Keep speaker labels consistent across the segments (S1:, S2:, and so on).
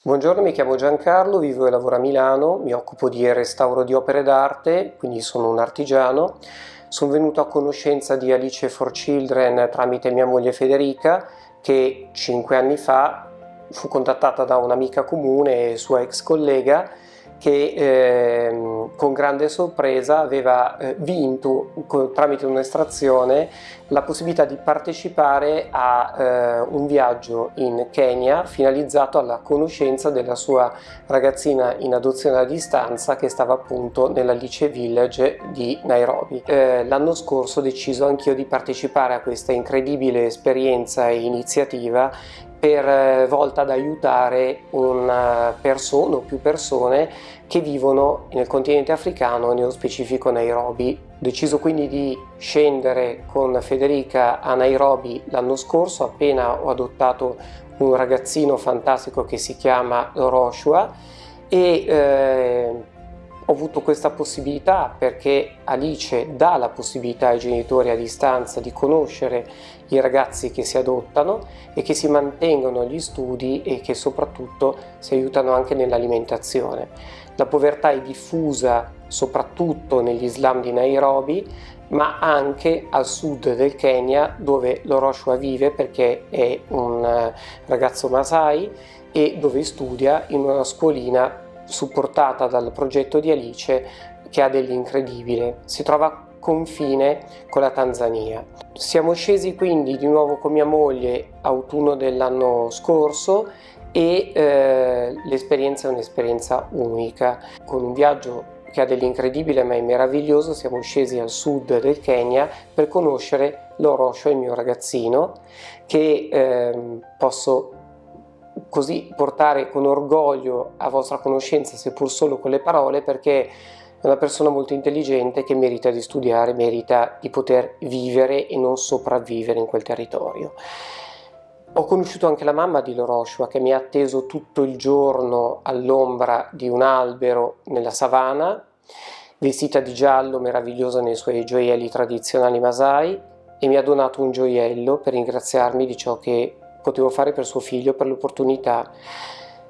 S1: Buongiorno, mi chiamo Giancarlo, vivo e lavoro a Milano, mi occupo di restauro di opere d'arte, quindi sono un artigiano. Sono venuto a conoscenza di Alice for Children tramite mia moglie Federica, che cinque anni fa fu contattata da un'amica comune e sua ex collega che eh, con grande sorpresa aveva eh, vinto tramite un'estrazione la possibilità di partecipare a eh, un viaggio in Kenya finalizzato alla conoscenza della sua ragazzina in adozione a distanza che stava appunto nell'Alice Village di Nairobi. Eh, l'anno scorso ho deciso anch'io di partecipare a questa incredibile esperienza e iniziativa per eh, volta ad aiutare una persona o più persone che vivono nel continente africano, nello specifico Nairobi. Ho deciso quindi di scendere con Federica a Nairobi l'anno scorso, appena ho adottato un ragazzino fantastico che si chiama Roshua e eh, ho avuto questa possibilità perché Alice dà la possibilità ai genitori a distanza di conoscere i ragazzi che si adottano e che si mantengono gli studi e che soprattutto si aiutano anche nell'alimentazione. La povertà è diffusa soprattutto negli slam di Nairobi ma anche al sud del Kenya dove Loroshua vive perché è un eh, ragazzo Masai e dove studia in una scuolina supportata dal progetto di Alice che ha dell'incredibile. Si trova a confine con la Tanzania. Siamo scesi quindi di nuovo con mia moglie autunno dell'anno scorso e eh, l'esperienza è un'esperienza unica. Con un viaggio che ha dell'incredibile ma è meraviglioso siamo scesi al sud del Kenya per conoscere Lorosho, il mio ragazzino, che eh, posso così portare con orgoglio a vostra conoscenza, seppur solo con le parole, perché è una persona molto intelligente che merita di studiare, merita di poter vivere e non sopravvivere in quel territorio. Ho conosciuto anche la mamma di Loroshua che mi ha atteso tutto il giorno all'ombra di un albero nella savana, vestita di giallo, meravigliosa nei suoi gioielli tradizionali masai, e mi ha donato un gioiello per ringraziarmi di ciò che potevo fare per suo figlio, per l'opportunità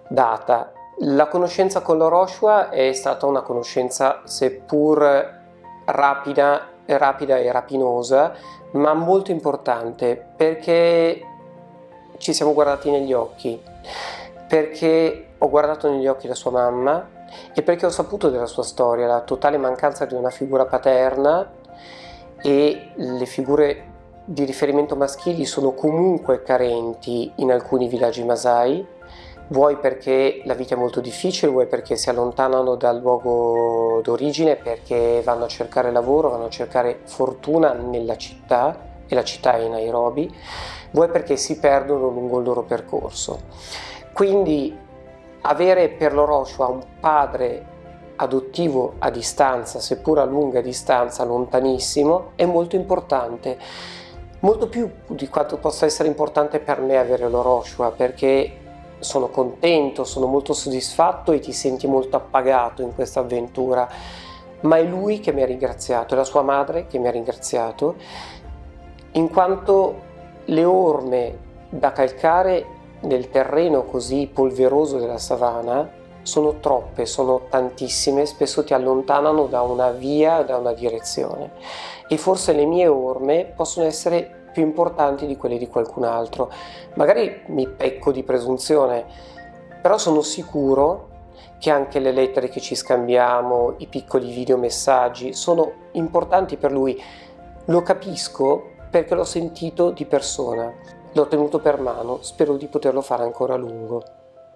S1: data. La conoscenza con l'Oroshua è stata una conoscenza seppur rapida, rapida e rapinosa, ma molto importante perché ci siamo guardati negli occhi, perché ho guardato negli occhi la sua mamma e perché ho saputo della sua storia, la totale mancanza di una figura paterna e le figure di riferimento maschili sono comunque carenti in alcuni villaggi masai, vuoi perché la vita è molto difficile, vuoi perché si allontanano dal luogo d'origine, perché vanno a cercare lavoro, vanno a cercare fortuna nella città, e la città è Nairobi, vuoi perché si perdono lungo il loro percorso. Quindi avere per l'Oroshua un padre adottivo a distanza, seppur a lunga distanza, lontanissimo, è molto importante molto più di quanto possa essere importante per me avere l'Oroshua perché sono contento, sono molto soddisfatto e ti senti molto appagato in questa avventura. Ma è lui che mi ha ringraziato, è la sua madre che mi ha ringraziato in quanto le orme da calcare nel terreno così polveroso della savana sono troppe, sono tantissime, spesso ti allontanano da una via, da una direzione e forse le mie orme possono essere più importanti di quelle di qualcun altro. Magari mi pecco di presunzione, però sono sicuro che anche le lettere che ci scambiamo, i piccoli videomessaggi sono importanti per lui. Lo capisco perché l'ho sentito di persona, l'ho tenuto per mano, spero di poterlo fare ancora a lungo.